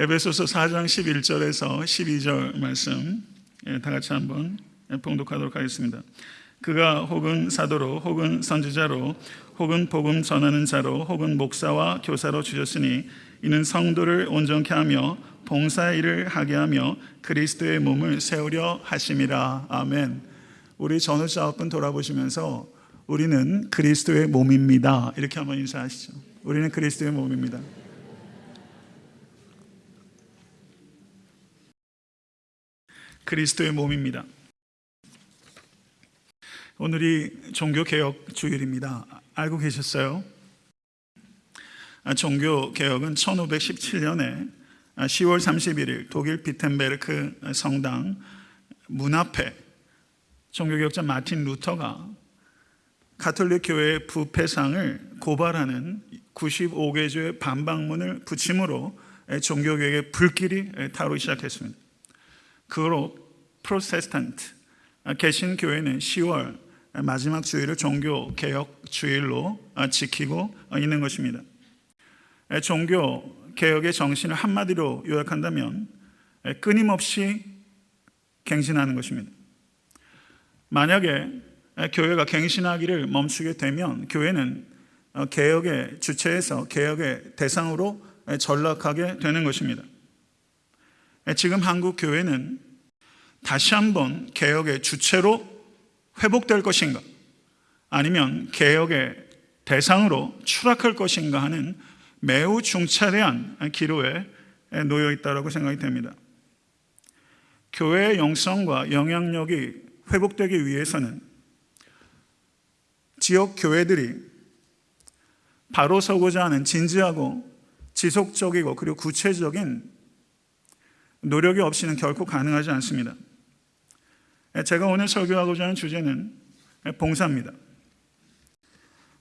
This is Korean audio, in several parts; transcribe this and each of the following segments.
에베소서 4장 11절에서 12절 말씀 예, 다 같이 한번 봉독하도록 하겠습니다. 그가 혹은 사도로 혹은 선지자로 혹은 복음 전하는 자로 혹은 목사와 교사로 주셨으니 이는 성도를 온전케 하며 봉사의 일을 하게 하며 그리스도의 몸을 세우려 하심이라. 아멘. 우리 전우자 앞분 돌아보시면서 우리는 그리스도의 몸입니다. 이렇게 한번 인사하시죠. 우리는 그리스도의 몸입니다. 그리스도의 몸입니다. 오늘이 종교개혁 주일입니다. 알고 계셨어요? 아, 종교개혁은 1517년에 10월 31일 독일 비텐베르크 성당 문 앞에 종교개혁자 마틴 루터가 가톨릭 교회의 부패상을 고발하는 95개조의 반박문을 붙임으로 종교개혁의 불길이 타오르기 시작했습니다. 그로 프로테스탄트 개신 교회는 10월 마지막 주일을 종교 개혁 주일로 지키고 있는 것입니다. 종교 개혁의 정신을 한마디로 요약한다면 끊임없이 갱신하는 것입니다. 만약에 교회가 갱신하기를 멈추게 되면 교회는 개혁의 주체에서 개혁의 대상으로 전락하게 되는 것입니다. 지금 한국 교회는 다시 한번 개혁의 주체로 회복될 것인가 아니면 개혁의 대상으로 추락할 것인가 하는 매우 중차대한 기로에 놓여 있다고 생각이 됩니다. 교회의 영성과 영향력이 회복되기 위해서는 지역 교회들이 바로 서고자 하는 진지하고 지속적이고 그리고 구체적인 노력이 없이는 결코 가능하지 않습니다. 제가 오늘 설교하고자 하는 주제는 봉사입니다.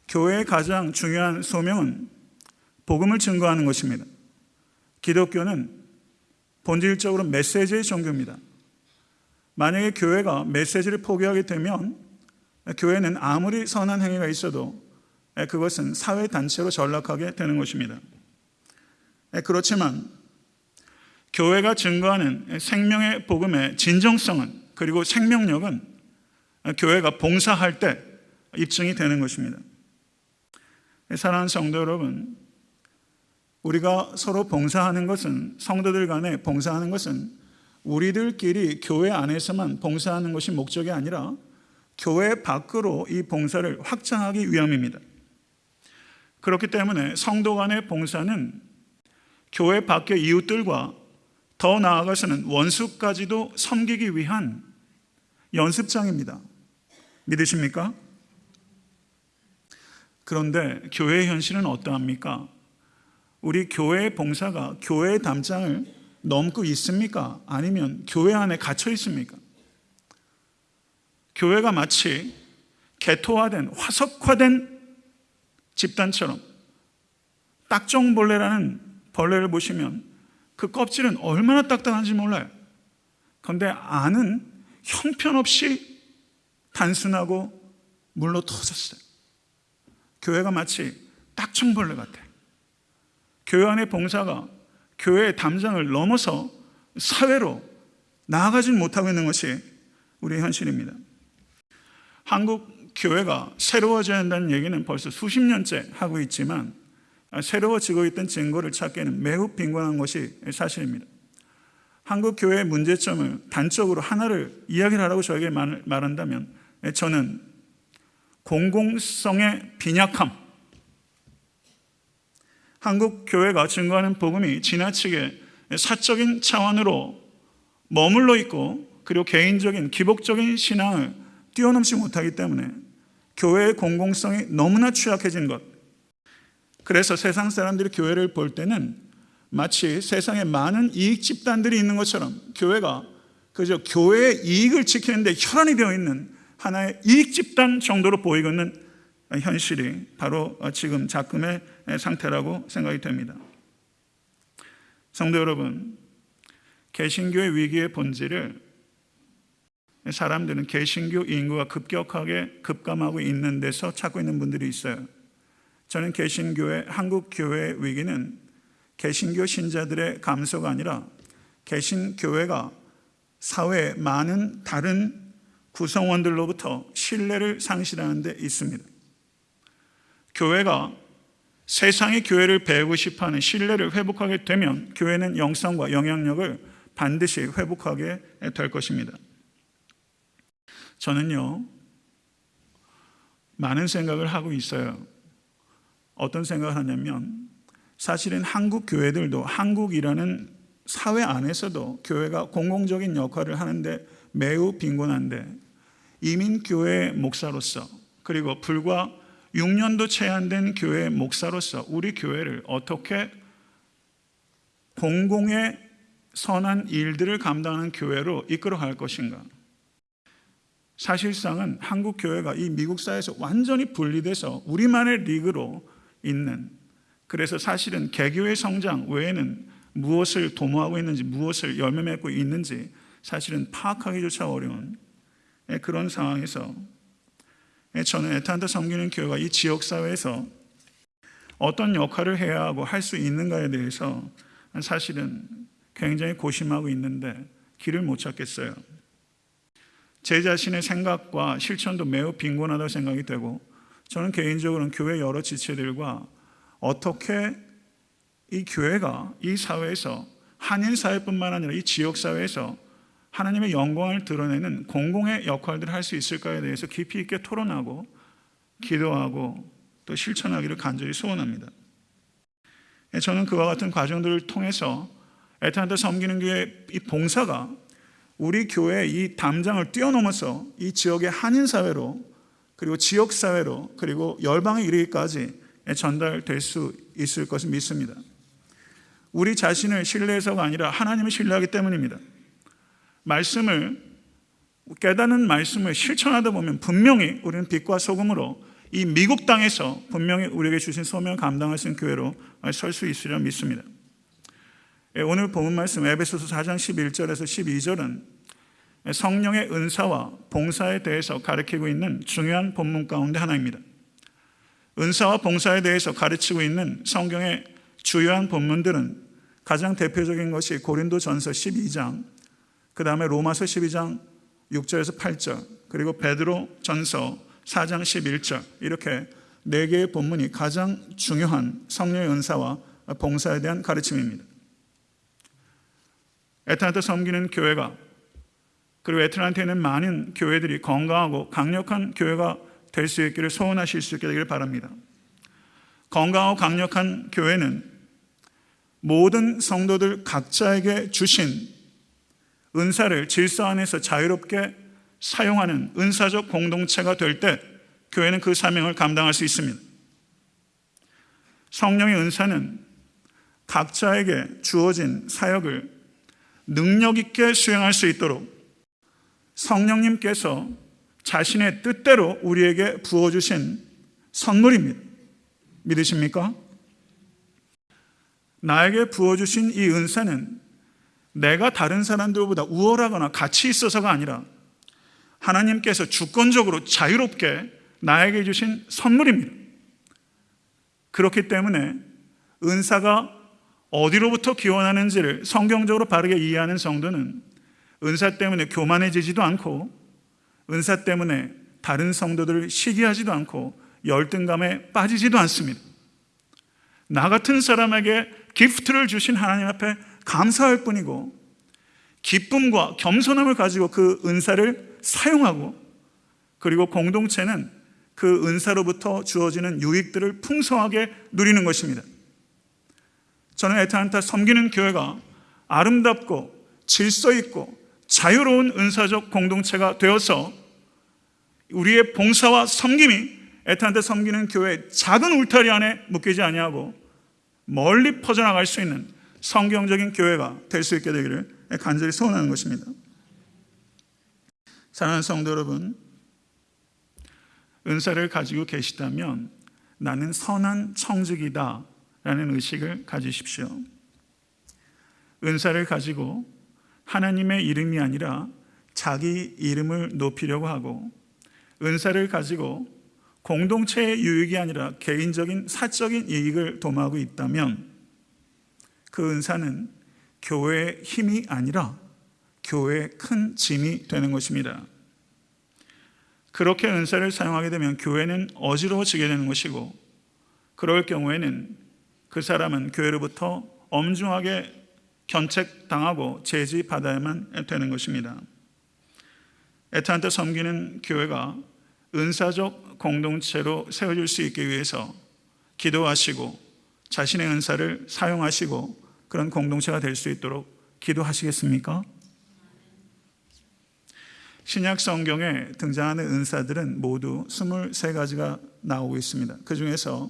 교회의 가장 중요한 소명은 복음을 증거하는 것입니다. 기독교는 본질적으로 메시지의 종교입니다. 만약에 교회가 메시지를 포기하게 되면 교회는 아무리 선한 행위가 있어도 그것은 사회 단체로 전락하게 되는 것입니다. 그렇지만 교회가 증거하는 생명의 복음의 진정성은 그리고 생명력은 교회가 봉사할 때 입증이 되는 것입니다. 사랑하는 성도 여러분, 우리가 서로 봉사하는 것은 성도들 간에 봉사하는 것은 우리들끼리 교회 안에서만 봉사하는 것이 목적이 아니라 교회 밖으로 이 봉사를 확장하기 위함입니다. 그렇기 때문에 성도 간의 봉사는 교회 밖의 이웃들과 더 나아가서는 원수까지도 섬기기 위한 연습장입니다. 믿으십니까? 그런데 교회의 현실은 어떠합니까? 우리 교회의 봉사가 교회의 담장을 넘고 있습니까? 아니면 교회 안에 갇혀 있습니까? 교회가 마치 개토화된 화석화된 집단처럼 딱정벌레라는 벌레를 보시면 그 껍질은 얼마나 딱딱한지 몰라요. 그런데 안은 형편없이 단순하고 물로 터졌어요. 교회가 마치 딱정벌레 같아. 교회 안의 봉사가 교회의 담장을 넘어서 사회로 나아가지 못하고 있는 것이 우리의 현실입니다. 한국 교회가 새로워져야 한다는 얘기는 벌써 수십 년째 하고 있지만 새로워지고 있던 증거를 찾기에는 매우 빈곤한 것이 사실입니다. 한국 교회의 문제점을 단적으로 하나를 이야기를 하라고 저에게 말한다면 저는 공공성의 빈약함, 한국 교회가 증거하는 복음이 지나치게 사적인 차원으로 머물러 있고 그리고 개인적인 기복적인 신앙을 뛰어넘지 못하기 때문에 교회의 공공성이 너무나 취약해진 것. 그래서 세상 사람들이 교회를 볼 때는 마치 세상에 많은 이익 집단들이 있는 것처럼 교회가 그저 교회의 이익을 지키는데 혈안이 되어 있는 하나의 이익 집단 정도로 보이고 있는 현실이 바로 지금 작금의 상태라고 생각이 됩니다. 성도 여러분, 개신교의 위기의 본질을 사람들은 개신교 인구가 급격하게 급감하고 있는 데서 찾고 있는 분들이 있어요. 저는 개신교의 한국 교회의 위기는 개신교 신자들의 감소가 아니라 개신교회가 사회의 많은 다른 구성원들로부터 신뢰를 상실하는 데 있습니다. 교회가 세상의 교회를 배우고 싶어하는 신뢰를 회복하게 되면 교회는 영성과 영향력을 반드시 회복하게 될 것입니다. 저는요, 많은 생각을 하고 있어요. 어떤 생각을 하냐면, 사실은 한국 교회들도 한국이라는 사회 안에서도 교회가 공공적인 역할을 하는데 매우 빈곤한데, 이민교회 목사로서, 그리고 불과 6년도 채 안 된 교회 목사로서 우리 교회를 어떻게 공공의 선한 일들을 감당하는 교회로 이끌어 갈 것인가? 사실상은 한국 교회가 이 미국 사회에서 완전히 분리돼서 우리만의 리그로 있는 그래서 사실은 개교의 성장 외에는 무엇을 도모하고 있는지 무엇을 열매 맺고 있는지 사실은 파악하기조차 어려운 그런 상황에서 저는 에탄타 섬기는 교회가 이 지역 사회에서 어떤 역할을 해야 하고 할 수 있는가에 대해서 사실은 굉장히 고심하고 있는데 길을 못 찾겠어요. 제 자신의 생각과 실천도 매우 빈곤하다고 생각이 되고 저는 개인적으로는 교회 여러 지체들과 어떻게 이 교회가 이 사회에서 한인 사회뿐만 아니라 이 지역 사회에서 하나님의 영광을 드러내는 공공의 역할들을 할 수 있을까에 대해서 깊이 있게 토론하고 기도하고 또 실천하기를 간절히 소원합니다. 저는 그와 같은 과정들을 통해서 에탄타 섬기는 교회 이 봉사가 우리 교회 이 담장을 뛰어넘어서 이 지역의 한인 사회로 그리고 지역 사회로 그리고 열방에 이르기까지 전달될 수 있을 것을 믿습니다. 우리 자신을 신뢰해서가 아니라 하나님을 신뢰하기 때문입니다. 말씀을 깨닫는 말씀을 실천하다 보면 분명히 우리는 빛과 소금으로 이 미국 땅에서 분명히 우리에게 주신 소명을 감당할 수 있는 교회로 설 수 있으리라 믿습니다. 예, 오늘 본문 말씀 에베소서 4장 11절에서 12절은 성령의 은사와 봉사에 대해서 가르치고 있는 중요한 본문 가운데 하나입니다. 은사와 봉사에 대해서 가르치고 있는 성경의 주요한 본문들은 가장 대표적인 것이 고린도 전서 12장, 그 다음에 로마서 12장 6절에서 8절, 그리고 베드로 전서 4장 11절, 이렇게 네 개의 본문이 가장 중요한 성령의 은사와 봉사에 대한 가르침입니다. 에탄한테 섬기는 교회가 그리고 에틀란트에 있는 많은 교회들이 건강하고 강력한 교회가 될 수 있기를 소원하실 수 있게 되기를 바랍니다. 건강하고 강력한 교회는 모든 성도들 각자에게 주신 은사를 질서 안에서 자유롭게 사용하는 은사적 공동체가 될 때 교회는 그 사명을 감당할 수 있습니다. 성령의 은사는 각자에게 주어진 사역을 능력 있게 수행할 수 있도록 성령님께서 자신의 뜻대로 우리에게 부어주신 선물입니다. 믿으십니까? 나에게 부어주신 이 은사는 내가 다른 사람들보다 우월하거나 가치 있어서가 아니라 하나님께서 주권적으로 자유롭게 나에게 주신 선물입니다. 그렇기 때문에 은사가 어디로부터 기원하는지를 성경적으로 바르게 이해하는 성도는 은사 때문에 교만해지지도 않고 은사 때문에 다른 성도들을 시기하지도 않고 열등감에 빠지지도 않습니다. 나 같은 사람에게 기프트를 주신 하나님 앞에 감사할 뿐이고 기쁨과 겸손함을 가지고 그 은사를 사용하고 그리고 공동체는 그 은사로부터 주어지는 유익들을 풍성하게 누리는 것입니다. 저는 에타한타 섬기는 교회가 아름답고 질서 있고 자유로운 은사적 공동체가 되어서 우리의 봉사와 섬김이 에탄한테 섬기는 교회 작은 울타리 안에 묶이지 아니하고 멀리 퍼져나갈 수 있는 성경적인 교회가 될 수 있게 되기를 간절히 소원하는 것입니다. 사랑하는 성도 여러분, 은사를 가지고 계시다면 나는 선한 청직이다 라는 의식을 가지십시오. 은사를 가지고 하나님의 이름이 아니라 자기 이름을 높이려고 하고 은사를 가지고 공동체의 유익이 아니라 개인적인 사적인 이익을 도모하고 있다면 그 은사는 교회의 힘이 아니라 교회의 큰 짐이 되는 것입니다. 그렇게 은사를 사용하게 되면 교회는 어지러워지게 되는 것이고 그럴 경우에는 그 사람은 교회로부터 엄중하게 견책당하고 제지받아야만 되는 것입니다. 애타한테 섬기는 교회가 은사적 공동체로 세워질 수 있기 위해서 기도하시고 자신의 은사를 사용하시고 그런 공동체가 될 수 있도록 기도하시겠습니까? 신약 성경에 등장하는 은사들은 모두 23가지가 나오고 있습니다. 그 중에서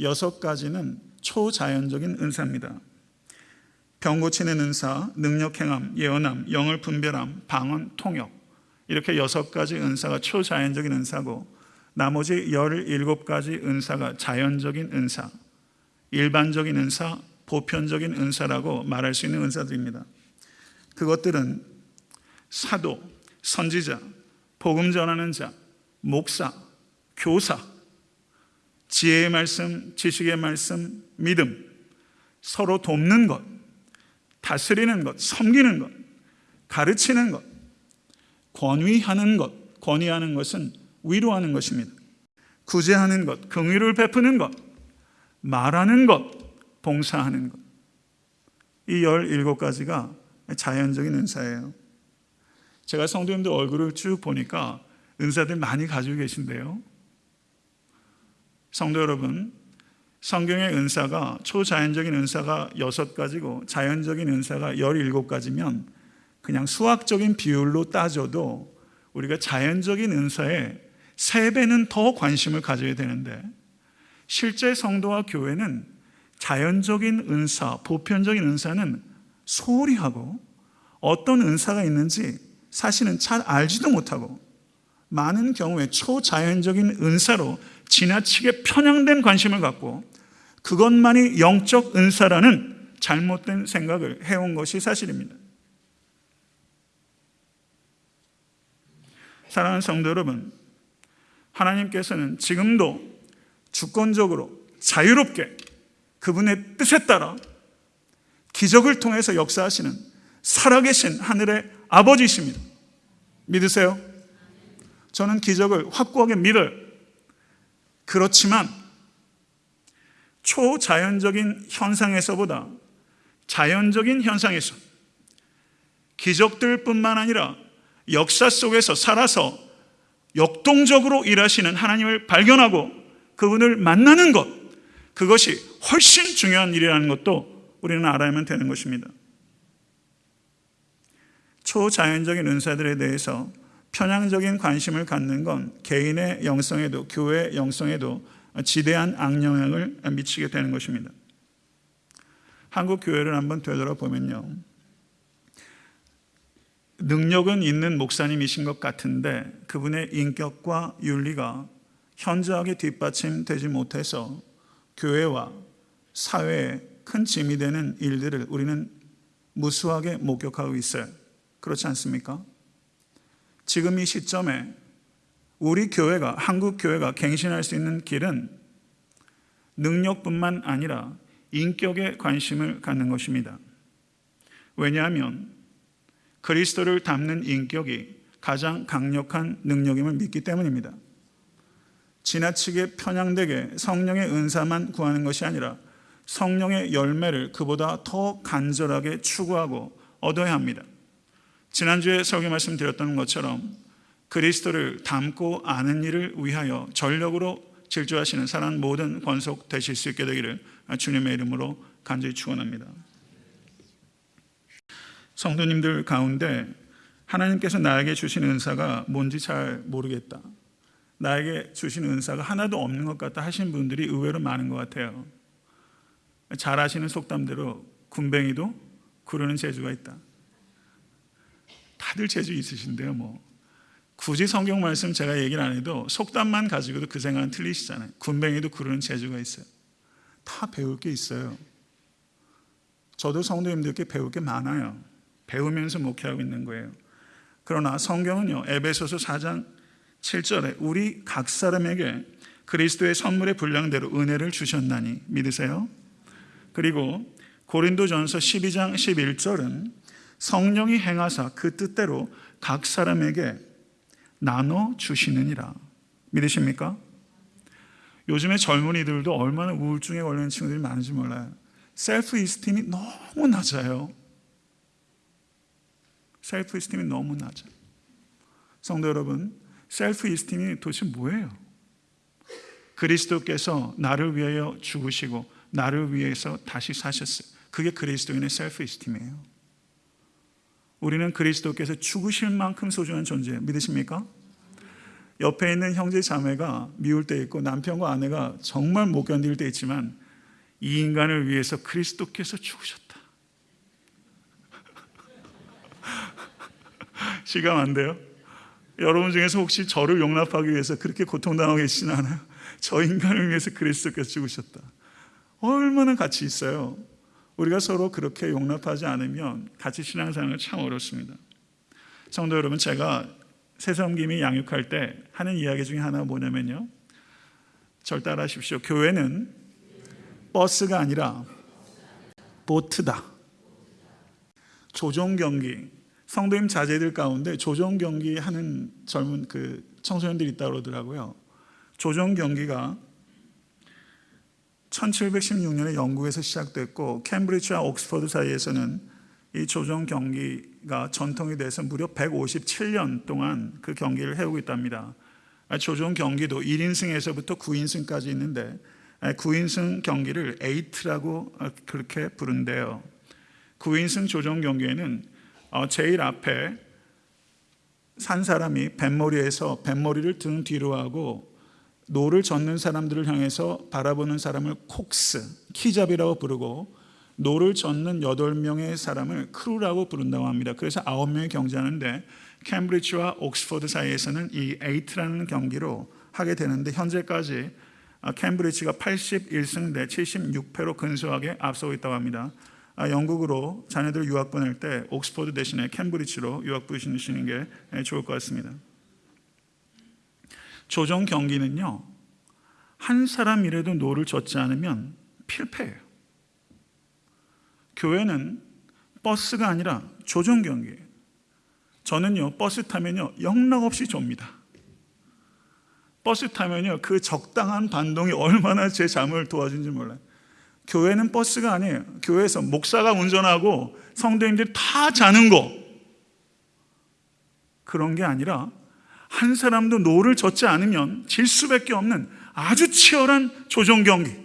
6가지는 초자연적인 은사입니다. 병 고치는 은사, 능력 행함, 예언함, 영을 분별함, 방언, 통역. 이렇게 6가지 은사가 초자연적인 은사고 나머지 17가지 은사가 자연적인 은사, 일반적인 은사, 보편적인 은사라고 말할 수 있는 은사들입니다. 그것들은 사도, 선지자, 복음 전하는 자, 목사, 교사, 지혜의 말씀, 지식의 말씀, 믿음, 서로 돕는 것, 다스리는 것, 섬기는 것, 가르치는 것, 권위하는 것, 권위하는 것은 위로하는 것입니다. 구제하는 것, 긍휼을 베푸는 것, 말하는 것, 봉사하는 것. 이 17가지가 자연적인 은사예요. 제가 성도님들 얼굴을 쭉 보니까 은사들 많이 가지고 계신데요. 성도 여러분, 성경의 은사가 초자연적인 은사가 6가지고 자연적인 은사가 17가지면 그냥 수학적인 비율로 따져도 우리가 자연적인 은사에 3배는 더 관심을 가져야 되는데 실제 성도와 교회는 자연적인 은사, 보편적인 은사는 소홀히 하고 어떤 은사가 있는지 사실은 잘 알지도 못하고 많은 경우에 초자연적인 은사로 지나치게 편향된 관심을 갖고 그것만이 영적 은사라는 잘못된 생각을 해온 것이 사실입니다. 사랑하는 성도 여러분, 하나님께서는 지금도 주권적으로 자유롭게 그분의 뜻에 따라 기적을 통해서 역사하시는 살아계신 하늘의 아버지이십니다. 믿으세요? 저는 기적을 확고하게 믿어요. 그렇지만 초자연적인 현상에서보다 자연적인 현상에서 기적들뿐만 아니라 역사 속에서 살아서 역동적으로 일하시는 하나님을 발견하고 그분을 만나는 것 그것이 훨씬 중요한 일이라는 것도 우리는 알아야만 되는 것입니다. 초자연적인 은사들에 대해서 편향적인 관심을 갖는 건 개인의 영성에도 교회의 영성에도 지대한 악영향을 미치게 되는 것입니다. 한국 교회를 한번 되돌아보면요. 능력은 있는 목사님이신 것 같은데 그분의 인격과 윤리가 현저하게 뒷받침되지 못해서 교회와 사회에 큰 짐이 되는 일들을 우리는 무수하게 목격하고 있어요. 그렇지 않습니까? 지금 이 시점에 우리 교회가, 한국 교회가 갱신할 수 있는 길은 능력뿐만 아니라 인격에 관심을 갖는 것입니다. 왜냐하면 그리스도를 담는 인격이 가장 강력한 능력임을 믿기 때문입니다. 지나치게 편향되게 성령의 은사만 구하는 것이 아니라 성령의 열매를 그보다 더 간절하게 추구하고 얻어야 합니다. 지난주에 설교 말씀드렸던 것처럼 그리스도를 담고 아는 일을 위하여 전력으로 질주하시는 사람 모든 권속 되실 수 있게 되기를 주님의 이름으로 간절히 축원합니다. 성도님들 가운데 하나님께서 나에게 주신 은사가 뭔지 잘 모르겠다. 나에게 주신 은사가 하나도 없는 것 같다 하신 분들이 의외로 많은 것 같아요. 잘 아시는 속담대로 군뱅이도 구르는 재주가 있다. 다들 재주 있으신데요, 뭐. 굳이 성경 말씀 제가 얘기를 안 해도 속담만 가지고도 그 생각은 틀리시잖아요. 군뱅이도 구르는 재주가 있어요. 다 배울 게 있어요. 저도 성도님들께 배울 게 많아요. 배우면서 목회하고 있는 거예요. 그러나 성경은요, 에베소서 4장 7절에 우리 각 사람에게 그리스도의 선물의 분량대로 은혜를 주셨나니 믿으세요? 그리고 고린도전서 12장 11절은 성령이 행하사 그 뜻대로 각 사람에게 나눠 주시느니라. 믿으십니까? 요즘에 젊은이들도 얼마나 우울증에 걸리는 친구들이 많은지 몰라요. self-esteem이 너무 낮아요. self-esteem이 너무 낮아요. 성도 여러분, self-esteem이 도대체 뭐예요? 그리스도께서 나를 위하여 죽으시고 나를 위해서 다시 사셨어요. 그게 그리스도인의 self-esteem이에요. 우리는 그리스도께서 죽으실 만큼 소중한 존재예요. 믿으십니까? 옆에 있는 형제 자매가 미울 때 있고 남편과 아내가 정말 못 견딜 때 있지만 이 인간을 위해서 그리스도께서 죽으셨다. 시감 안 돼요? 여러분 중에서 혹시 저를 용납하기 위해서 그렇게 고통당하고 계시진 않아요? 저 인간을 위해서 그리스도께서 죽으셨다. 얼마나 가치 있어요. 우리가 서로 그렇게 용납하지 않으면 같이 신앙생활은 참 어렵습니다. 성도 여러분, 제가 새섬김이 양육할 때 하는 이야기 중에 하나가 뭐냐면요. 절 따라하십시오. 교회는 버스가 아니라 보트다. 조종 경기. 성도님 자제들 가운데 조종 경기 하는 젊은 그 청소년들이 있다 그러더라고요. 조종 경기가 1716년에 영국에서 시작됐고 캠브리지와 옥스퍼드 사이에서는 이 조정 경기가 전통이 돼서 무려 157년 동안 그 경기를 해오고 있답니다. 조정 경기도 1인승에서부터 9인승까지 있는데 9인승 경기를 에이트라고 그렇게 부른대요. 9인승 조정 경기에는 제일 앞에 선 사람이 뱃머리에서 뱃머리를 등 뒤로 하고 노를 젓는 사람들을 향해서 바라보는 사람을 콕스, 키잡이라고 부르고 노를 젓는 8명의 사람을 crew라고 부른다고 합니다. 그래서 9명이 경기하는데 캠브리지와 옥스퍼드 사이에서는 이 에이트라는 경기로 하게 되는데 현재까지 캠브리지가 81승 대 76패로 근소하게 앞서고 있다고 합니다. 영국으로 자녀들 유학 보낼 때 옥스퍼드 대신에 캠브리지로 유학 보내시는 게 좋을 것 같습니다. 조정 경기는요, 한 사람이라도 노를 젓지 않으면 필패예요. 교회는 버스가 아니라 조정 경기예요. 저는요, 버스 타면요, 영락없이 좁니다. 버스 타면요, 그 적당한 반동이 얼마나 제 잠을 도와준지 몰라요. 교회는 버스가 아니에요. 교회에서 목사가 운전하고 성도님들이 다 자는 거. 그런 게 아니라 한 사람도 노를 젓지 않으면 질 수밖에 없는 아주 치열한 조정 경기.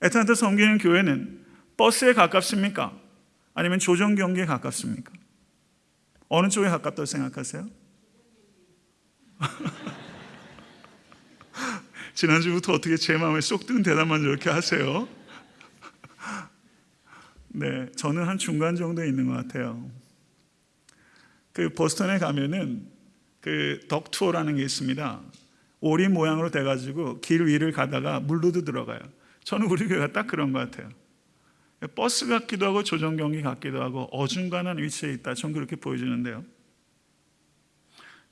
에탄타 섬기는 교회는 버스에 가깝습니까? 아니면 조정 경기에 가깝습니까? 어느 쪽에 가깝다고 생각하세요? 지난주부터 어떻게 제 마음에 쏙 드는 대답만 저렇게 하세요? 네, 저는 한 중간 정도에 있는 것 같아요. 그 보스턴에 가면은 그 Duck Tour라는 게 있습니다. 오리 모양으로 돼가지고 길 위를 가다가 물로도 들어가요. 저는 우리 교회가 딱 그런 것 같아요. 버스 같기도 하고 조정 경기 같기도 하고 어중간한 위치에 있다. 전 그렇게 보여지는데요.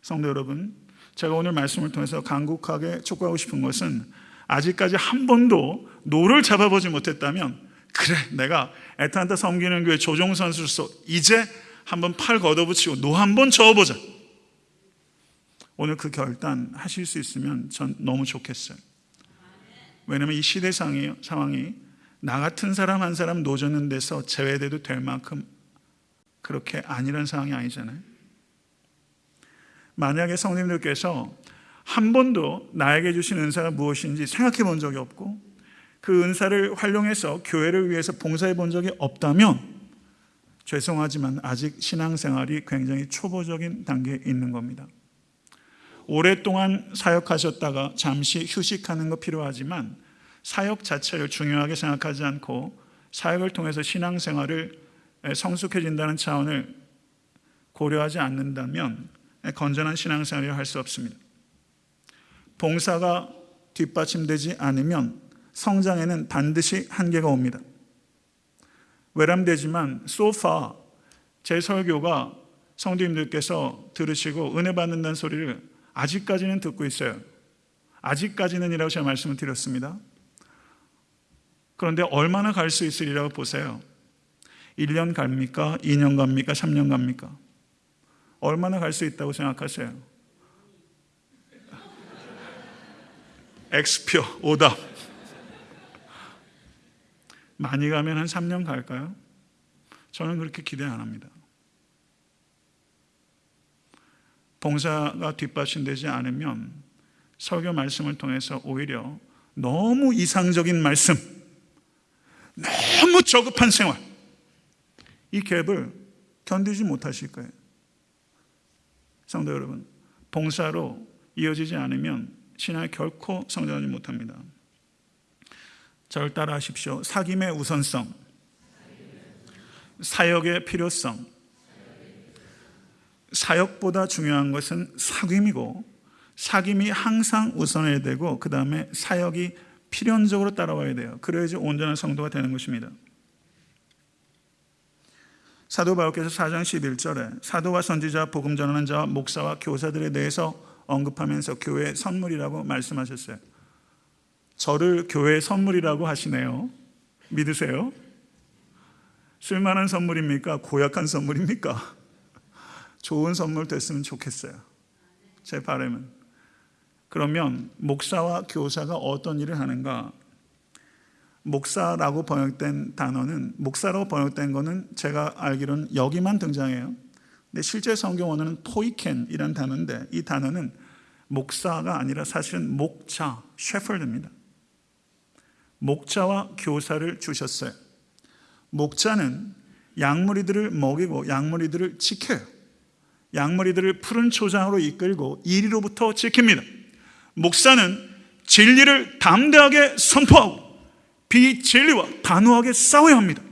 성도 여러분, 제가 오늘 말씀을 통해서 간곡하게 촉구하고 싶은 것은 아직까지 한 번도 노를 잡아보지 못했다면 그래 내가 애타한테 섬기는 교회 조종 선수로서 이제 한번 팔 걷어붙이고 노 한번 저어보자. 오늘 그 결단 하실 수 있으면 전 너무 좋겠어요. 왜냐하면 이 시대 상황이 나 같은 사람 한 사람 노젓는 데서 제외돼도 될 만큼 그렇게 아니란 상황이 아니잖아요. 만약에 성님들께서 한 번도 나에게 주신 은사가 무엇인지 생각해 본 적이 없고 그 은사를 활용해서 교회를 위해서 봉사해 본 적이 없다면 죄송하지만 아직 신앙생활이 굉장히 초보적인 단계에 있는 겁니다. 오랫동안 사역하셨다가 잠시 휴식하는 거 필요하지만 사역 자체를 중요하게 생각하지 않고 사역을 통해서 신앙생활을 성숙해진다는 차원을 고려하지 않는다면 건전한 신앙생활을 할 수 없습니다. 봉사가 뒷받침되지 않으면 성장에는 반드시 한계가 옵니다. 외람되지만 소파 제 설교가 성도님들께서 들으시고 은혜 받는다는 소리를 아직까지는 듣고 있어요. 아직까지는이라고 제가 말씀을 드렸습니다. 그런데 얼마나 갈 수 있으리라고 보세요. 1년 갑니까? 2년 갑니까? 3년 갑니까? 얼마나 갈 수 있다고 생각하세요? X표 오답. 많이 가면 한 3년 갈까요? 저는 그렇게 기대 안 합니다. 봉사가 뒷받침되지 않으면 설교 말씀을 통해서 오히려 너무 이상적인 말씀, 너무 저급한 생활, 이 갭을 견디지 못하실 거예요. 성도 여러분, 봉사로 이어지지 않으면 신앙이 결코 성장하지 못합니다. 저를 따라 하십시오. 사김의 우선성, 사역의 필요성, 사역보다 중요한 것은 사귐이고 사귐이 항상 우선해야 되고 그 다음에 사역이 필연적으로 따라와야 돼요. 그래야지 온전한 성도가 되는 것입니다. 사도 바울께서 4장 11절에 사도와 선지자, 복음 전하는 자와 목사와 교사들에 대해서 언급하면서 교회의 선물이라고 말씀하셨어요. 저를 교회의 선물이라고 하시네요. 믿으세요? 쓸만한 선물입니까? 고약한 선물입니까? 좋은 선물 됐으면 좋겠어요. 제 바람은. 그러면 목사와 교사가 어떤 일을 하는가? 목사라고 번역된 단어는 목사라고 번역된 거는 제가 알기로는 여기만 등장해요. 근데 실제 성경 원어는 토이켄이라는 단어인데 이 단어는 목사가 아니라 사실은 목자, 셰퍼드입니다. 목자와 교사를 주셨어요. 목자는 양머리들을 먹이고 양머리들을 지켜요. 양머리들을 푸른 초장으로 이끌고 이리로부터 지킵니다. 목사는 진리를 담대하게 선포하고 비진리와 단호하게 싸워야 합니다.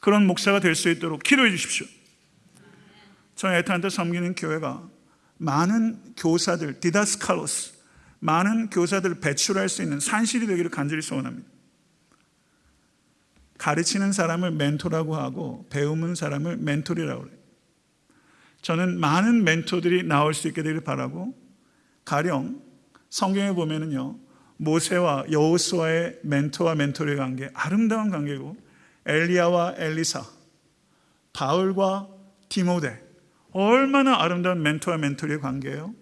그런 목사가 될 수 있도록 기도해 주십시오. 저희 에탄한테 섬기는 교회가 많은 교사들, 디다스칼로스, 많은 교사들을 배출할 수 있는 산실이 되기를 간절히 소원합니다. 가르치는 사람을 멘토라고 하고 배우는 사람을 멘토리라고 해요. 저는 많은 멘토들이 나올 수 있게 되길 바라고 가령 성경에 보면은요 모세와 여호수아의 멘토와 멘토의 관계 아름다운 관계고 엘리야와 엘리사 바울과 디모데 얼마나 아름다운 멘토와 멘토의 관계예요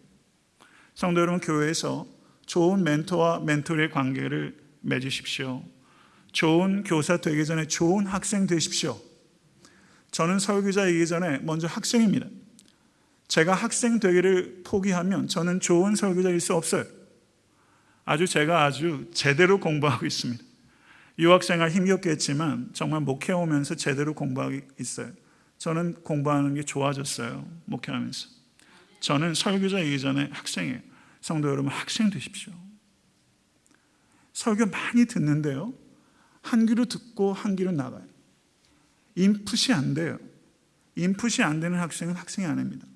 성도 여러분 교회에서 좋은 멘토와 멘토의 관계를 맺으십시오 좋은 교사 되기 전에 좋은 학생 되십시오 저는 설교자이기 전에 먼저 학생입니다 제가 학생 되기를 포기하면 저는 좋은 설교자일 수 없어요. 아주 제가 아주 제대로 공부하고 있습니다. 유학생활 힘겹겠지만 정말 목회 오면서 제대로 공부하고 있어요. 저는 공부하는 게 좋아졌어요. 목회하면서. 저는 설교자이기 전에 학생이에요. 성도 여러분 학생 되십시오. 설교 많이 듣는데요. 한 귀로 듣고 한 귀로 나가요. 인풋이 안 돼요. 인풋이 안 되는 학생은 학생이 아닙니다.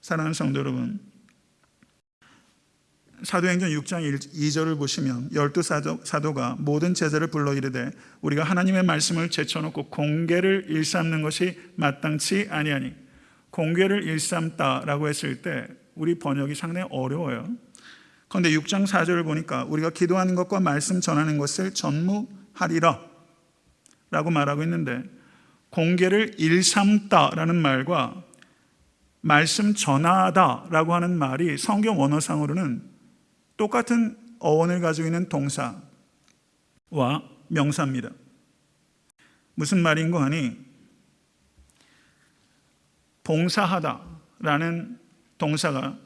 사랑하는 성도 여러분 사도행전 6장 2절을 보시면 열두 사도, 사도가 모든 제자를 불러 이르되 우리가 하나님의 말씀을 제쳐놓고 공개를 일삼는 것이 마땅치 아니하니 공개를 일삼다라고 했을 때 우리 번역이 상당히 어려워요 그런데 6장 4절을 보니까 우리가 기도하는 것과 말씀 전하는 것을 전무하리라 라고 말하고 있는데 공개를 일삼다라는 말과 말씀 전하다라고 하는 말이 성경 원어상으로는 똑같은 어원을 가지고 있는 동사와 명사입니다. 무슨 말인고 하니 봉사하다라는 동사가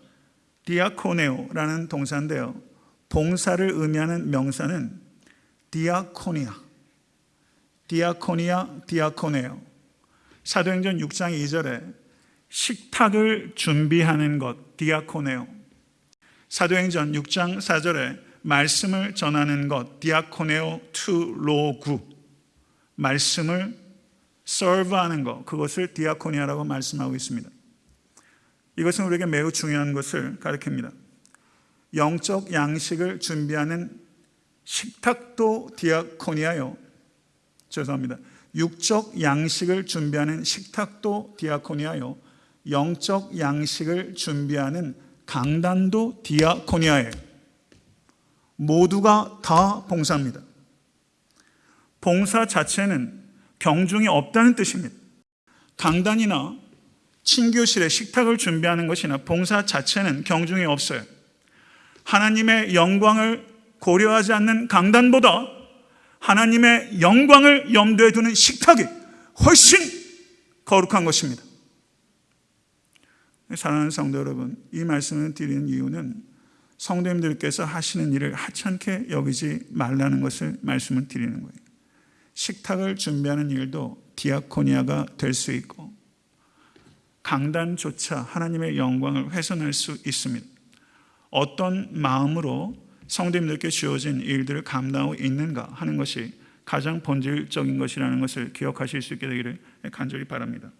διακονέω라는 동사인데요. 봉사를 의미하는 명사는 διακονία, διακονία, διακονέω. 사도행전 6장 2절에 식탁을 준비하는 것, διακονέω. 사도행전 6장 4절에 말씀을 전하는 것, διακονέω του λόγου. 말씀을 서브하는 것, 그것을 디아코니아라고 말씀하고 있습니다. 이것은 우리에게 매우 중요한 것을 가르칩니다. 영적 양식을 준비하는 식탁도 디아코니아요. 죄송합니다. 육적 양식을 준비하는 식탁도 디아코니아요. 영적 양식을 준비하는 강단도 디아코니아예요. 모두가 다 봉사입니다. 봉사 자체는 경중이 없다는 뜻입니다. 강단이나 친교실에 식탁을 준비하는 것이나 봉사 자체는 경중이 없어요. 하나님의 영광을 고려하지 않는 강단보다 하나님의 영광을 염두에 두는 식탁이 훨씬 거룩한 것입니다. 사랑하는 성도 여러분, 이 말씀을 드리는 이유는 성도님들께서 하시는 일을 하찮게 여기지 말라는 것을 말씀을 드리는 거예요. 식탁을 준비하는 일도 디아코니아가 될 수 있고 강단조차 하나님의 영광을 훼손할 수 있습니다. 어떤 마음으로 성도님들께 주어진 일들을 감당하고 있는가 하는 것이 가장 본질적인 것이라는 것을 기억하실 수 있게 되기를 간절히 바랍니다.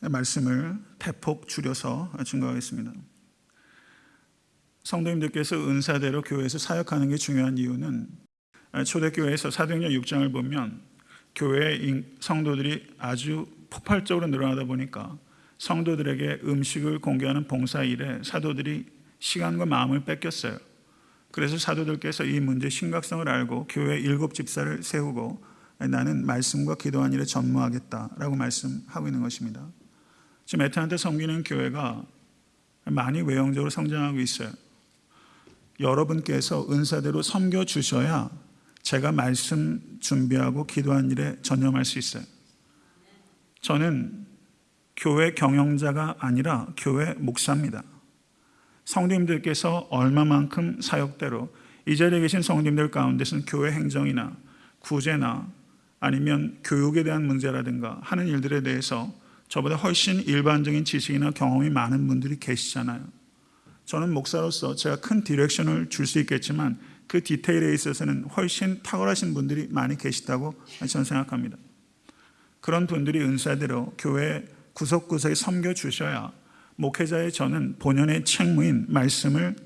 말씀을 대폭 줄여서 증거하겠습니다. 성도님들께서 은사대로 교회에서 사역하는 게 중요한 이유는 초대교회에서 사도행전 6장을 보면 교회 성도들이 아주 폭발적으로 늘어나다 보니까 성도들에게 음식을 공개하는 봉사 일에 사도들이 시간과 마음을 뺏겼어요. 그래서 사도들께서 이 문제의 심각성을 알고 교회 일곱 집사를 세우고 나는 말씀과 기도한 일에 전무하겠다라고 말씀하고 있는 것입니다. 지금 에탄한테 섬기는 교회가 많이 외형적으로 성장하고 있어요. 여러분께서 은사대로 섬겨 주셔야 제가 말씀 준비하고 기도한 일에 전념할 수 있어요. 저는 교회 경영자가 아니라 교회 목사입니다. 성도님들께서 얼마만큼 사역대로 이 자리에 계신 성도님들 가운데서는 교회 행정이나 구제나 아니면 교육에 대한 문제라든가 하는 일들에 대해서 저보다 훨씬 일반적인 지식이나 경험이 많은 분들이 계시잖아요. 저는 목사로서 제가 큰 디렉션을 줄 수 있겠지만 그 디테일에 있어서는 훨씬 탁월하신 분들이 많이 계시다고 저는 생각합니다. 그런 분들이 은사대로 교회 구석구석에 섬겨 주셔야 목회자의 저는 본연의 책무인 말씀을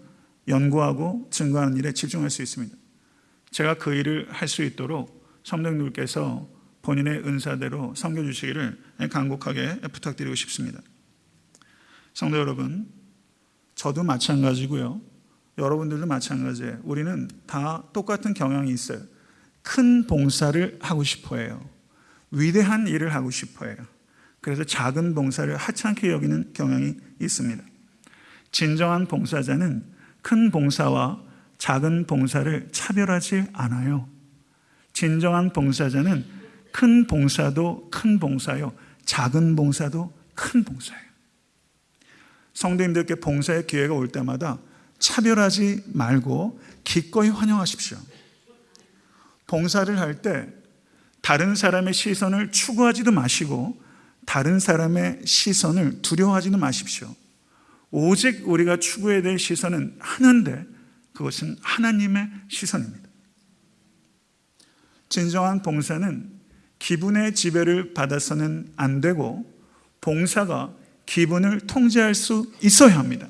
연구하고 증거하는 일에 집중할 수 있습니다. 제가 그 일을 할 수 있도록 성령님께서 본인의 은사대로 섬겨 주시기를 간곡하게 부탁드리고 싶습니다. 성도 여러분, 저도 마찬가지고요. 여러분들도 마찬가지예요. 우리는 다 똑같은 경향이 있어요. 큰 봉사를 하고 싶어 해요. 위대한 일을 하고 싶어 해요. 그래서 작은 봉사를 하찮게 여기는 경향이 있습니다. 진정한 봉사자는 큰 봉사와 작은 봉사를 차별하지 않아요. 진정한 봉사자는 큰 봉사도 큰 봉사요. 작은 봉사도 큰 봉사예요. 성도님들께 봉사의 기회가 올 때마다 차별하지 말고 기꺼이 환영하십시오. 봉사를 할 때 다른 사람의 시선을 추구하지도 마시고 다른 사람의 시선을 두려워하지도 마십시오. 오직 우리가 추구해야 될 시선은 하나인데 그것은 하나님의 시선입니다. 진정한 봉사는 기분의 지배를 받아서는 안 되고 봉사가 기분을 통제할 수 있어야 합니다.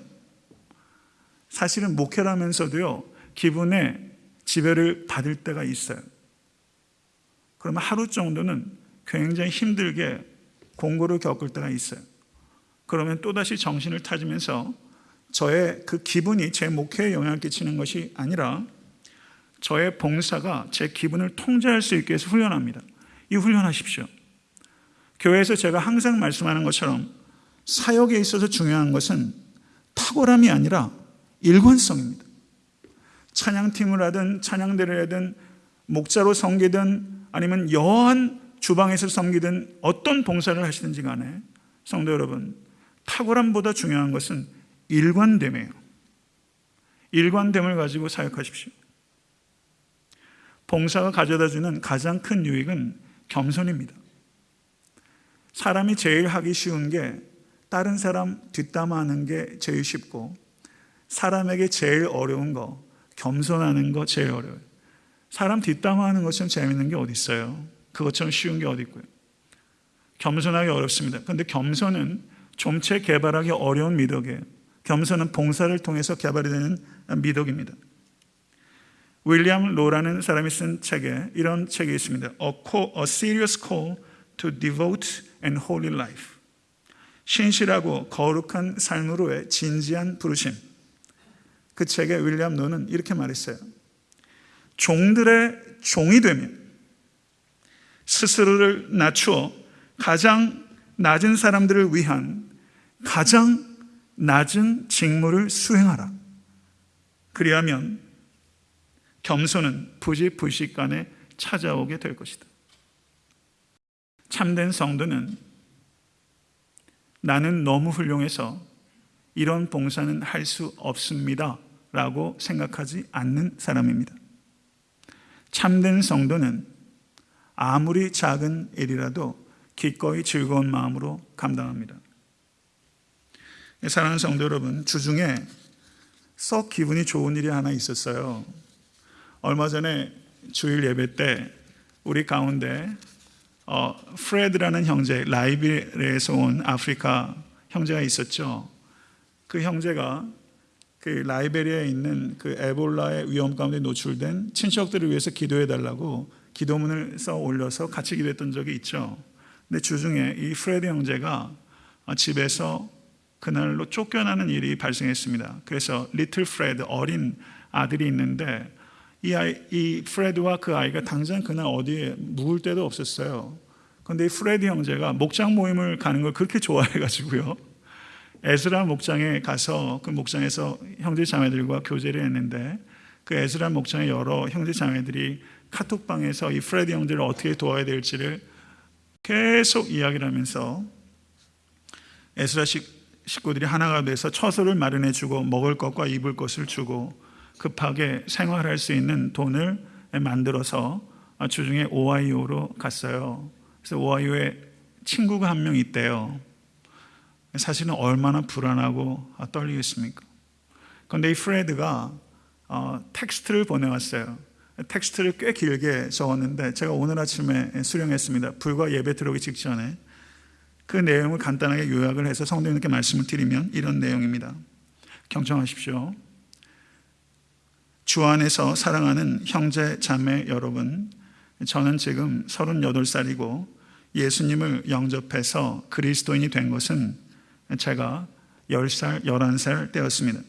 사실은 목회라면서도요, 기분에 지배를 받을 때가 있어요. 그러면 하루 정도는 굉장히 힘들게 공고를 겪을 때가 있어요. 그러면 또다시 정신을 타지면서 저의 그 기분이 제 목회에 영향을 끼치는 것이 아니라 저의 봉사가 제 기분을 통제할 수 있게 해서 훈련합니다. 이 훈련하십시오. 교회에서 제가 항상 말씀하는 것처럼 사역에 있어서 중요한 것은 탁월함이 아니라 일관성입니다. 찬양팀을 하든 찬양대를 하든 목자로 섬기든 아니면 여한 주방에서 섬기든 어떤 봉사를 하시든지 간에 성도 여러분 탁월함보다 중요한 것은 일관됨이에요. 일관됨을 가지고 사역하십시오. 봉사가 가져다 주는 가장 큰 유익은 겸손입니다. 사람이 제일 하기 쉬운 게 다른 사람 뒷담화하는 게 제일 쉽고 사람에게 제일 어려운 거 겸손하는 거 제일 어려워요. 사람 뒷담화하는 것처럼 재밌는 게 어디 있어요? 그것처럼 쉬운 게 어디 있고요? 겸손하기 어렵습니다. 그런데 겸손은 좀체 개발하기 어려운 미덕이에요. 겸손은 봉사를 통해서 개발이 되는 미덕입니다. 윌리엄 로라는 사람이 쓴 책에 이런 책이 있습니다. A, call, a Serious Call to Devote and Holy Life. 신실하고 거룩한 삶으로의 진지한 부르심. 그 책에 윌리엄 노는 이렇게 말했어요. 종들의 종이 되면 스스로를 낮추어 가장 낮은 사람들을 위한 가장 낮은 직무를 수행하라. 그리하면 겸손은 부지불식간에 찾아오게 될 것이다. 참된 성도는 나는 너무 훌륭해서 이런 봉사는 할 수 없습니다. 라고 생각하지 않는 사람입니다. 참된 성도는 아무리 작은 일이라도 기꺼이 즐거운 마음으로 감당합니다. 사랑하는 성도 여러분, 주중에 썩 기분이 좋은 일이 하나 있었어요. 얼마 전에 주일 예배 때 우리 가운데 어, 프레드라는 형제, 라이비리에서 온 아프리카 형제가 있었죠. 그 형제가 그 라이베리아에 있는 그 에볼라의 위험 가운데 노출된 친척들을 위해서 기도해 달라고 기도문을 써 올려서 같이 기도했던 적이 있죠. 근데 주중에 이 프레드 형제가 집에서 그날로 쫓겨나는 일이 발생했습니다. 그래서 little 프레드 어린 아들이 있는데 이 아이, 이 프레드와 그 아이가 당장 그날 어디에 묵을 데도 없었어요. 그런데 이 프레드 형제가 목장 모임을 가는 걸 그렇게 좋아해가지고요. 에스라 목장에 가서 그 목장에서 형제 자매들과 교제를 했는데 그 에스라 목장의 여러 형제 자매들이 카톡방에서 이 프레드 형제를 어떻게 도와야 될지를 계속 이야기를 하면서 에스라 식구들이 하나가 돼서 처소를 마련해 주고 먹을 것과 입을 것을 주고 급하게 생활할 수 있는 돈을 만들어서 주중에 오하이오로 갔어요. 그래서 오하이오에 친구가 한 명 있대요. 사실은 얼마나 불안하고 떨리겠습니까? 그런데 이 프레드가 어, 텍스트를 보내왔어요. 텍스트를 꽤 길게 적었는데 제가 오늘 아침에 수령했습니다. 불과 예배 들어오기 직전에 그 내용을 간단하게 요약을 해서 성도님께 말씀을 드리면 이런 내용입니다. 경청하십시오. 주 안에서 사랑하는 형제 자매 여러분, 저는 지금 38살이고 예수님을 영접해서 그리스도인이 된 것은 제가 10살, 11살 때였습니다.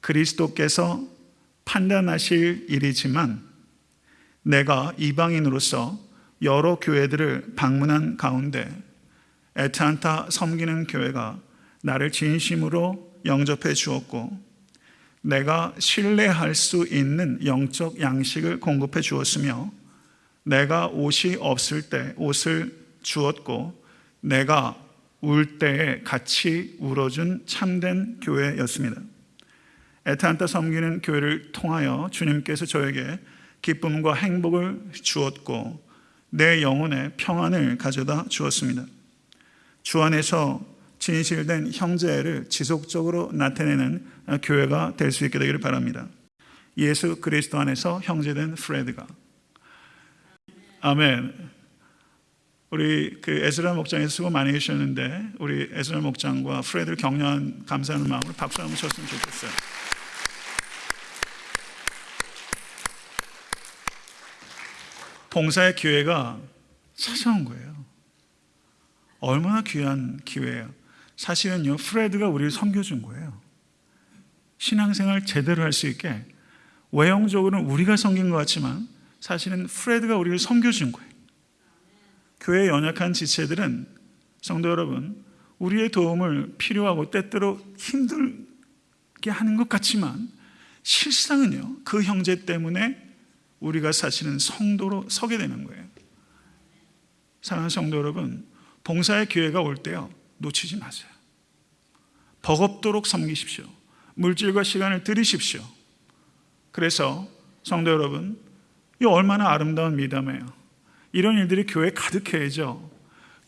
그리스도께서 판단하실 일이지만 내가 이방인으로서 여러 교회들을 방문한 가운데 에탄타 섬기는 교회가 나를 진심으로 영접해 주었고 내가 신뢰할 수 있는 영적 양식을 공급해 주었으며 내가 옷이 없을 때 옷을 주었고 내가 울 때에 같이 울어준 참된 교회였습니다. 에탄타 섬기는 교회를 통하여 주님께서 저에게 기쁨과 행복을 주었고 내 영혼에 평안을 가져다 주었습니다. 주 안에서 진실된 형제를 지속적으로 나타내는 교회가 될 수 있게 되기를 바랍니다. 예수 그리스도 안에서 형제된 프레드가 아멘. 우리 그 에스라 목장에서 수고 많이 해주셨는데 우리 에스라 목장과 프레드를 격려한 감사하는 마음으로 박수 한번 쳤으면 좋겠어요. 봉사의 기회가 찾아온 거예요. 얼마나 귀한 기회예요. 사실은요, 프레드가 우리를 섬겨준 거예요. 신앙생활 제대로 할 수 있게 외형적으로는 우리가 섬긴 것 같지만 사실은 프레드가 우리를 섬겨준 거예요. 교회 연약한 지체들은 성도 여러분, 우리의 도움을 필요하고 때때로 힘들게 하는 것 같지만 실상은요, 그 형제 때문에 우리가 사실은 성도로 서게 되는 거예요. 사랑하는 성도 여러분, 봉사의 기회가 올 때요, 놓치지 마세요. 버겁도록 섬기십시오. 물질과 시간을 들이십시오. 그래서 성도 여러분, 이 얼마나 아름다운 미담이에요. 이런 일들이 교회 가득해야죠.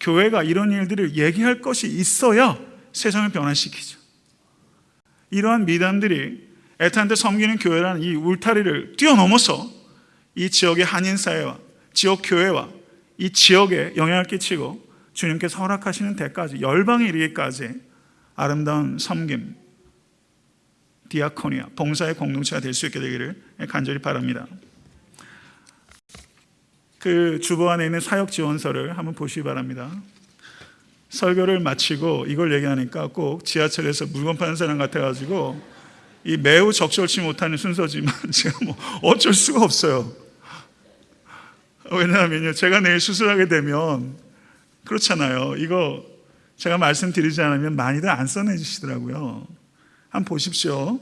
교회가 이런 일들을 얘기할 것이 있어야 세상을 변화시키죠. 이러한 미담들이 애타한테 섬기는 교회라는 이 울타리를 뛰어넘어서 이 지역의 한인 사회와 지역 교회와 이 지역에 영향을 끼치고 주님께서 허락하시는 데까지 열방에 이르기까지 아름다운 섬김, 디아코니아, 봉사의 공동체가 될 수 있게 되기를 간절히 바랍니다. 그 주보 안에 있는 사역 지원서를 한번 보시기 바랍니다. 설교를 마치고 이걸 얘기하니까 꼭 지하철에서 물건 파는 사람 같아가지고 이 매우 적절치 못하는 순서지만 제가 뭐 어쩔 수가 없어요. 왜냐하면요, 제가 내일 수술하게 되면 그렇잖아요. 이거 제가 말씀드리지 않으면 많이들 안 써내주시더라고요. 한번 보십시오.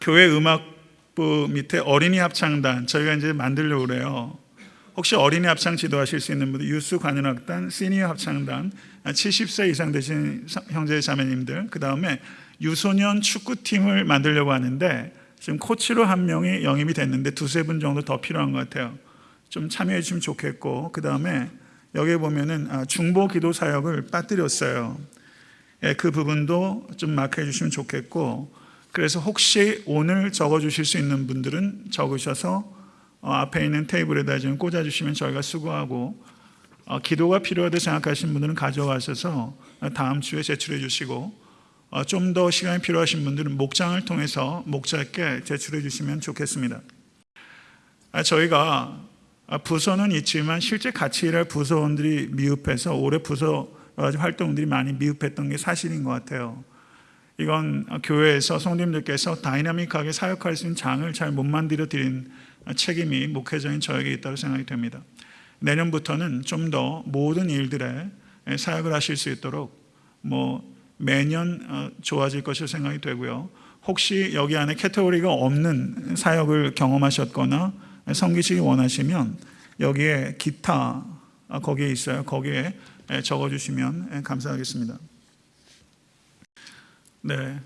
교회 음악부 밑에 어린이 합창단 저희가 이제 만들려고 그래요. 혹시 어린이 합창 지도하실 수 있는 분들 유스 관현악단, 시니어 합창단 70세 이상 되신 형제 자매님들 그 다음에 유소년 축구팀을 만들려고 하는데 지금 코치로 한 명이 영입이 됐는데 두세 분 정도 더 필요한 것 같아요. 좀 참여해 주시면 좋겠고 그 다음에 여기 보면은 아, 중보 기도 사역을 빠뜨렸어요. 예, 그 부분도 좀 마크해 주시면 좋겠고 그래서 혹시 오늘 적어 주실 수 있는 분들은 적으셔서 어, 앞에 있는 테이블에다 좀 꽂아 주시면 저희가 수고하고 어, 기도가 필요하다 생각하시는 분들은 가져가셔서 다음 주에 제출해 주시고 어, 좀더 시간이 필요하신 분들은 목장을 통해서 목자께 제출해 주시면 좋겠습니다. 아, 저희가 아, 부서는 있지만 실제 같이 일할 부서원들이 미흡해서 올해 부서 활동들이 많이 미흡했던 게 사실인 것 같아요. 이건 교회에서 성도님들께서 다이나믹하게 사역할 수 있는 장을 잘 못 만들어 드린 책임이 목회자인 저에게 있다고 생각이 됩니다. 내년부터는 좀 더 모든 일들에 사역을 하실 수 있도록 뭐 매년 어, 좋아질 것으로 생각이 되고요. 혹시 여기 안에 캐테고리가 없는 사역을 경험하셨거나 섬기시기 원하시면 여기에 기타 아, 거기에 있어요. 거기에 적어주시면 감사하겠습니다. 네,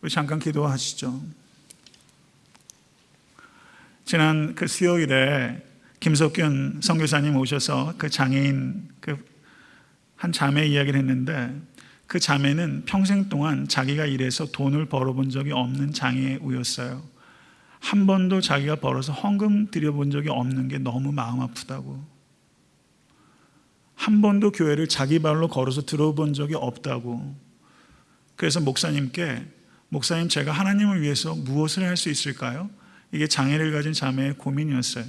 우리 잠깐 기도하시죠. 지난 그 수요일에 김석균 선교사님 오셔서 그 장애인 그 한 자매 이야기를 했는데 그 자매는 평생 동안 자기가 일해서 돈을 벌어본 적이 없는 장애우였어요. 한 번도 자기가 벌어서 헌금 드려본 적이 없는 게 너무 마음 아프다고. 한 번도 교회를 자기 발로 걸어서 들어본 적이 없다고. 그래서 목사님께 목사님 제가 하나님을 위해서 무엇을 할 수 있을까요? 이게 장애를 가진 자매의 고민이었어요.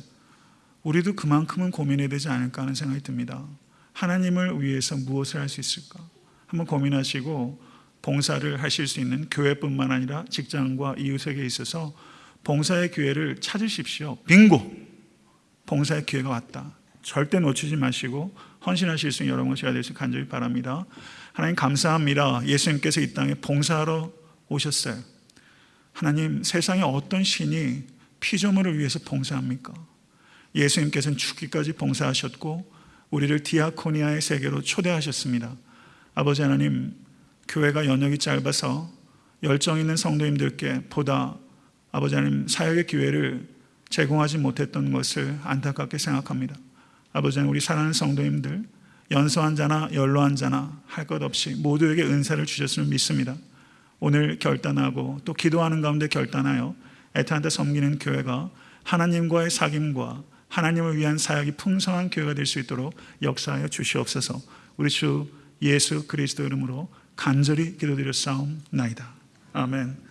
우리도 그만큼은 고민해야 되지 않을까 하는 생각이 듭니다. 하나님을 위해서 무엇을 할 수 있을까? 한번 고민하시고 봉사를 하실 수 있는 교회뿐만 아니라 직장과 이웃에게 있어서 봉사의 기회를 찾으십시오. 빙고! 봉사의 기회가 왔다. 절대 놓치지 마시고 헌신하실 수 있는 여러분 제가 될수 간절히 바랍니다. 하나님 감사합니다. 예수님께서 이 땅에 봉사하러 오셨어요. 하나님 세상에 어떤 신이 피조물을 위해서 봉사합니까? 예수님께서는 죽기까지 봉사하셨고 우리를 디아코니아의 세계로 초대하셨습니다. 아버지 하나님 교회가 연역이 짧아서 열정 있는 성도님들께 보다 아버지 하나님 사역의 기회를 제공하지 못했던 것을 안타깝게 생각합니다. 아버지 하나님 우리 사랑하는 성도님들 연소한 자나 연로한 자나 할 것 없이 모두에게 은사를 주셨음을 믿습니다. 오늘 결단하고 또 기도하는 가운데 결단하여 애타한테 섬기는 교회가 하나님과의 사귐과 하나님을 위한 사역이 풍성한 교회가 될 수 있도록 역사하여 주시옵소서. 우리 주 예수 그리스도 이름으로 간절히 기도드렸사옵나이다. 아멘.